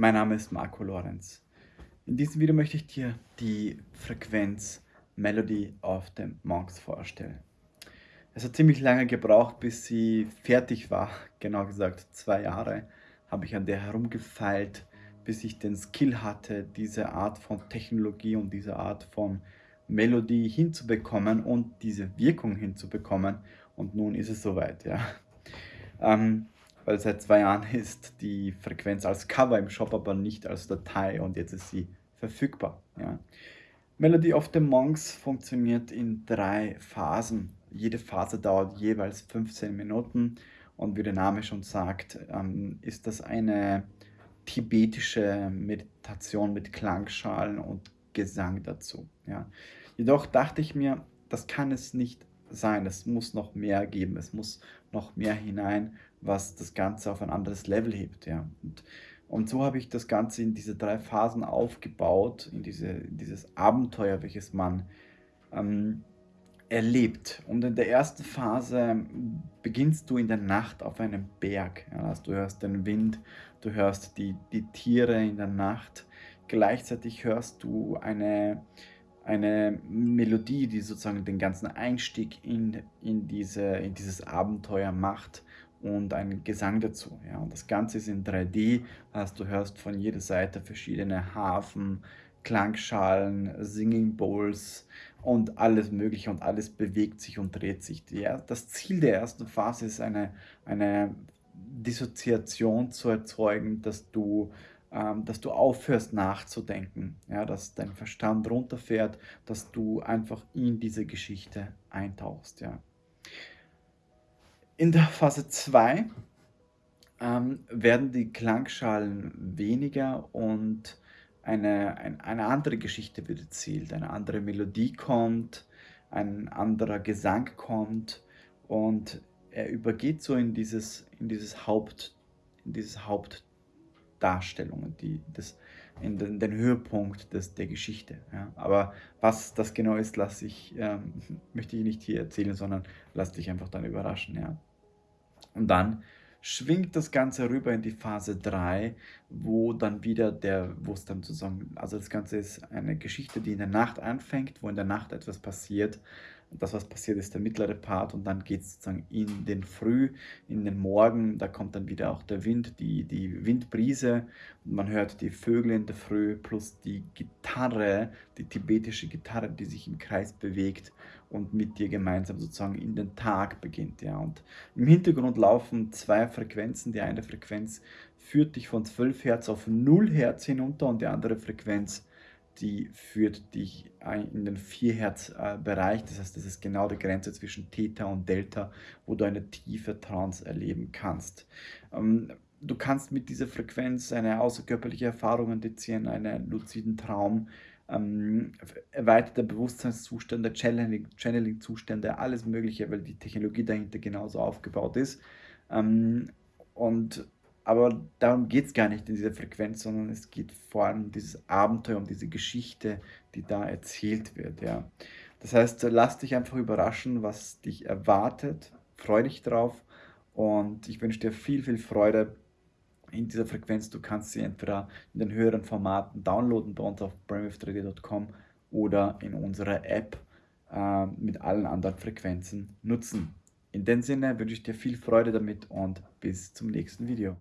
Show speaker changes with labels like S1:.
S1: Mein Name ist Marco Lorenz. In diesem Video möchte ich dir die Frequenz Melody of the Monks vorstellen. Es hat ziemlich lange gebraucht, bis sie fertig war. Genau gesagt, zwei Jahre habe ich an der herumgefeilt, bis ich den Skill hatte, diese Art von Technologie und diese Art von Melodie hinzubekommen und diese Wirkung hinzubekommen. Und nun ist es soweit, ja. Ähm, weil seit zwei Jahren ist die Frequenz als Cover im Shop, aber nicht als Datei und jetzt ist sie verfügbar. Ja. Melody of the Monks funktioniert in drei Phasen. Jede Phase dauert jeweils 15 Minuten und wie der Name schon sagt, ähm, ist das eine tibetische Meditation mit Klangschalen und Gesang dazu. Ja. Jedoch dachte ich mir, das kann es nicht sein. Es muss noch mehr geben. Es muss noch mehr hinein, was das Ganze auf ein anderes Level hebt. Ja. Und, und so habe ich das Ganze in diese drei Phasen aufgebaut, in, diese, in dieses Abenteuer, welches man ähm, erlebt. Und in der ersten Phase beginnst du in der Nacht auf einem Berg. Ja, du hörst den Wind, du hörst die, die Tiere in der Nacht. Gleichzeitig hörst du eine eine Melodie, die sozusagen den ganzen Einstieg in, in, diese, in dieses Abenteuer macht und einen Gesang dazu. Ja. Und das Ganze ist in 3D, also du hörst von jeder Seite verschiedene Hafen, Klangschalen, Singing Bowls und alles mögliche und alles bewegt sich und dreht sich. Die, das Ziel der ersten Phase ist eine, eine Dissoziation zu erzeugen, dass du ähm, dass du aufhörst nachzudenken, ja, dass dein Verstand runterfährt, dass du einfach in diese Geschichte eintauchst. Ja. In der Phase 2 ähm, werden die Klangschalen weniger und eine, ein, eine andere Geschichte wird erzielt, eine andere Melodie kommt, ein anderer Gesang kommt und er übergeht so in dieses, in dieses Haupt, in dieses Haupt Darstellungen, die, das, in den, den Höhepunkt des, der Geschichte. Ja. Aber was das genau ist, lasse ich, ähm, möchte ich nicht hier erzählen, sondern lass dich einfach dann überraschen. Ja. Und dann schwingt das Ganze rüber in die Phase 3, wo dann wieder der, wo es dann sozusagen, also das Ganze ist eine Geschichte, die in der Nacht anfängt, wo in der Nacht etwas passiert das, was passiert, ist der mittlere Part und dann geht es sozusagen in den Früh, in den Morgen, da kommt dann wieder auch der Wind, die, die Windbrise und man hört die Vögel in der Früh plus die Gitarre, die tibetische Gitarre, die sich im Kreis bewegt und mit dir gemeinsam sozusagen in den Tag beginnt. Ja. Und im Hintergrund laufen zwei Frequenzen, die eine Frequenz führt dich von 12 Hertz auf 0 Hertz hinunter und die andere Frequenz die führt dich in den 4 Hertz Bereich. Das heißt, das ist genau die Grenze zwischen Theta und Delta, wo du eine tiefe Trance erleben kannst. Ähm, du kannst mit dieser Frequenz eine außerkörperliche Erfahrung indizieren, einen luziden Traum, ähm, erweiterte Bewusstseinszustände, Channeling-Zustände, alles Mögliche, weil die Technologie dahinter genauso aufgebaut ist. Ähm, und aber darum geht es gar nicht in dieser Frequenz, sondern es geht vor allem um dieses Abenteuer, um diese Geschichte, die da erzählt wird. Ja. Das heißt, lass dich einfach überraschen, was dich erwartet. Freu dich drauf und ich wünsche dir viel, viel Freude in dieser Frequenz. Du kannst sie entweder in den höheren Formaten downloaden bei uns auf brainwave3d.com oder in unserer App äh, mit allen anderen Frequenzen nutzen. In dem Sinne wünsche ich dir viel Freude damit und bis zum nächsten Video.